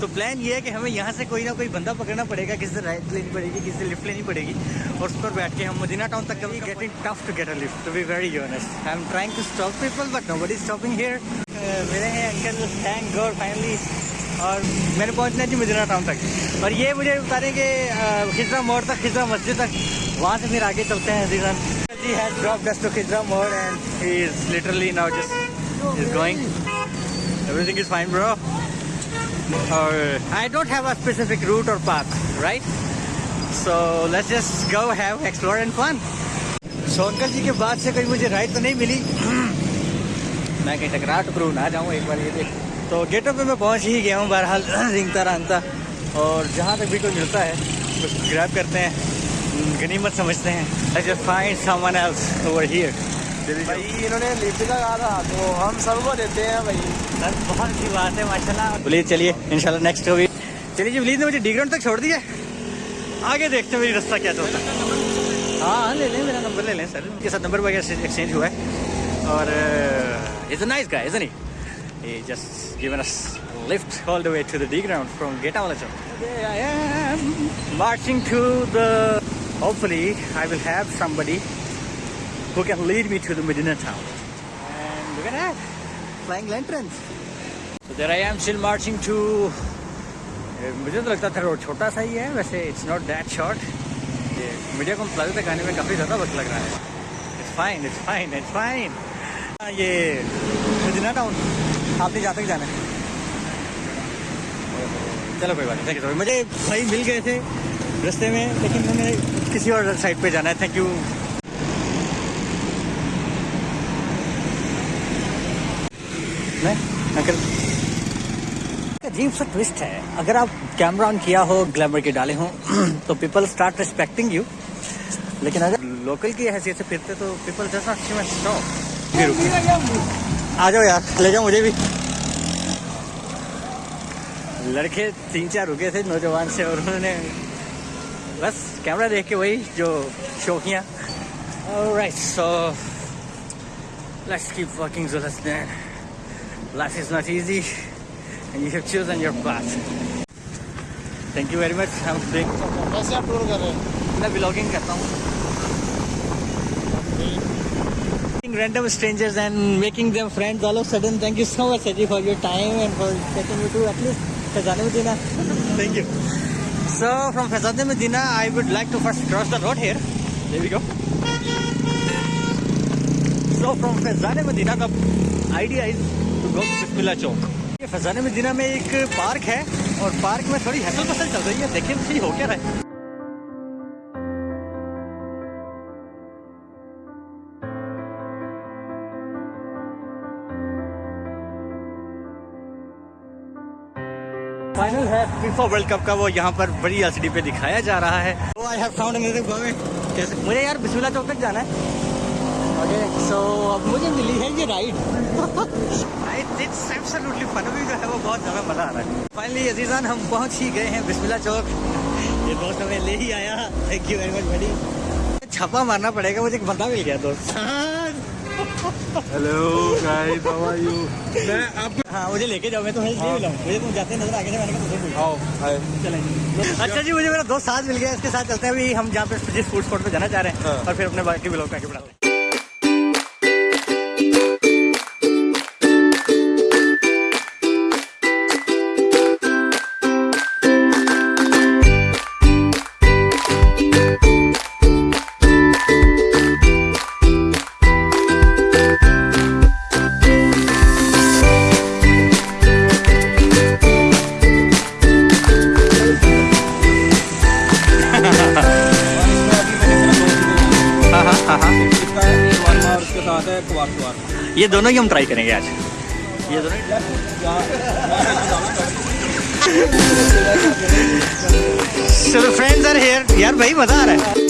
تو پلان یہ ہے کہ ہمیں یہاں سے کوئی نہ کوئی بندہ پکڑنا پڑے گا، کسی سے رائٹ لینی پڑے گی، کسی سے لفٹ لینی پڑے گی اور اس پر بیٹھ کے ہم مدینہ ٹاؤن تک کبھی getting tough to get a lift to be very honest I am trying to stop people but nobody stopping here میرے ہیں انکل تھینک گاڈ فائنلی اور میں نے پہنچنا جی مدینہ ٹاؤن تک۔ اور یہ مجھے بتائیں کہ خزرہ موڑ تک خزرہ مسجد تک، وہاں سے پھر آگے چلتے ہیں عزیزان جی has dropped dust to Khazra Mor and he is literally now just is going everything is fine bro اور I don't have a specific route اور path right so let's just go have explore and fun so uncle ji کے بعد سے کوئی مجھے ride تو نہیں ملی میں کہیں ٹکرا ٹکرو نہ جاؤں ایک بار یہ دیکھ تو گیٹ اپ پہ میں پہنچ ہی گیا ہوں بہرحال رنگتا رانگتا اور جہاں تک بھی کوئی ملتا ہے اس گریب کرتے ہیں غنیمت سمجھتے ہیں fine someone else over here بھائی انہوں نے لفٹ کا کہا تھا تو ہم سب کو دیتے ہیں بھائی۔ بہت اچھی بات ہے ماشاء اللہ پلیز چلیے ان شاء اللہ نیکسٹ ہوگی۔ چلیے جی پلیز نے مجھے ڈی گراؤنڈ تک چھوڑ دیا آگے دیکھتے ہیں میری رستہ کیا چلتا ہے ہاں لے لیں میرا نمبر لے لیں سر۔ ان کے ساتھ نمبر وغیرہ ایکسچینج ہوا ہے۔ اور از اے نائس گا از نہیں He? Just given us a lift all the way to the D ground from Geta Wala Today I am marching to the. Hopefully, I will have somebody who can lead me to the Medina town. And look at that, flying lanterns. So there I am still marching to. مجھے تو لگتا تھا road چھوٹا سا ہی ہے ویسے it's not that short media کو تک آنے میں کافی زیادہ وقت لگ رہا ہے it's fine it's fine it's fine یہ مدینہ ٹاؤن آپ نے جہاں تک جانا ہے چلو کوئی بات نہیں مجھے بھائی مل گئے تھے رستے میں لیکن میں نے کسی اور سائڈ پہ جانا ہے تھینک یو انکل عجیب سا ٹوسٹ ہے۔ اگر آپ کیمرہ آن کیا ہو گلیمر کے ڈالے ہوں تو پیپل اسٹارٹ ریسپیکٹنگ یو لیکن اگر لوکل کی حیثیت سے پھرتے تو پیپل جس ناٹ سی اسٹاپ آ جاؤ یار لے جاؤ مجھے بھی۔ لڑکے تین چار رکے تھے نوجوان سے اور انہوں نے بس کیمرہ دیکھ کے وہی جو شوقیاں right so let's keep working life is not easy and you have chosen your path thank you very much ہم کیسے آپ ٹور کر رہے ہیں میں بلاگنگ کرتا ہوں random strangers and making them friends all of a sudden. Thank you so much, Saji, for your time and for taking me to at least Fezane Medina. Thank you. So, from Fezane Medina, I would like to first cross the road here. There we go. So, from Fezane Medina, the idea is go to Bismillah Chowk. یہ فیضان مدینہ میں ایک park ہے اور park میں تھوڑی hassle پسل چل رہی ہے۔ دیکھیں صحیح ہو کیا رہا ہے۔ فائنل ہے فیفا ورلڈ کپ کا۔ وہ یہاں پر بڑی ایل سی ڈی پہ دکھایا جا رہا ہے۔ مجھے یار بسم اللہ چوک تک جانا ہے۔ سو اب مجھے ملی ہے یہ رائڈ فن بھی جو ہے وہ بہت زیادہ مزہ آ رہا ہے۔ فائنلی عزیزان ہم پہنچ ہی گئے ہیں۔ بسم اللہ چوک۔ یہ دوست ہمیں لے ہی آیا۔ تھینک یو ویری مچ بڑی چھاپا مارنا پڑے گا مجھے ایک بندہ مل گیا دوست۔ Hello guys how are you میں آپ ہاں مجھے لے کے جاؤ میں تمہیں نہیں ملا مجھے تم جاتے نظر آگے سے میں نے کہا ہائے چلیں اچھا جی مجھے میرا دوست ساتھ مل گیا اس کے ساتھ چلتے ہیں۔ ابھی ہم جہاں پہ جس فوڈ اسپاٹ پہ جانا چاہ رہے ہیں اور پھر اپنے باقی بلاگ بڑھاتے ہیں۔ یہ دونوں ہی ہم ٹرائی کریں گے آج۔ یہ دونوں چلو فرینڈز آر ہیئر یار بھائی مزہ آ رہا ہے۔